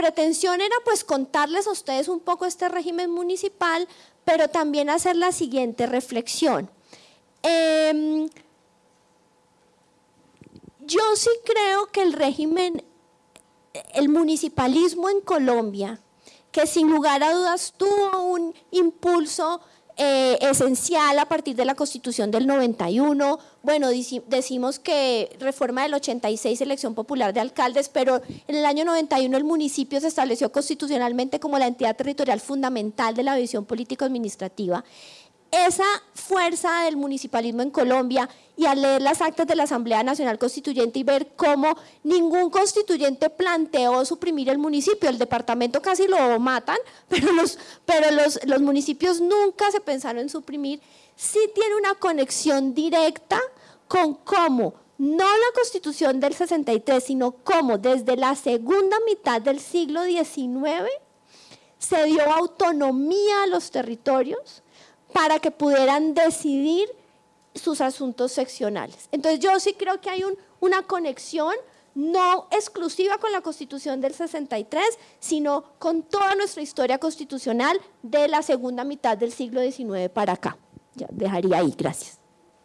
pretensión era pues contarles a ustedes un poco este régimen municipal, pero también hacer la siguiente reflexión. Em, yo sí creo que el régimen, el municipalismo en Colombia, que sin lugar a dudas tuvo un impulso eh, esencial a partir de la Constitución del 91. Bueno, decimos que reforma del 86, elección popular de alcaldes, pero en el año 91 el municipio se estableció constitucionalmente como la entidad territorial fundamental de la visión político-administrativa esa fuerza del municipalismo en Colombia y al leer las actas de la Asamblea Nacional Constituyente y ver cómo ningún constituyente planteó suprimir el municipio, el departamento casi lo matan, pero los, pero los, los municipios nunca se pensaron en suprimir, sí tiene una conexión directa con cómo no la constitución del 63, sino cómo desde la segunda mitad del siglo XIX se dio autonomía a los territorios, para que pudieran decidir sus asuntos seccionales. Entonces yo sí creo que hay una conexión no exclusiva con la Constitución del 63, sino con toda nuestra historia constitucional de la segunda mitad del siglo XIX para acá. Ya dejaría ahí, gracias.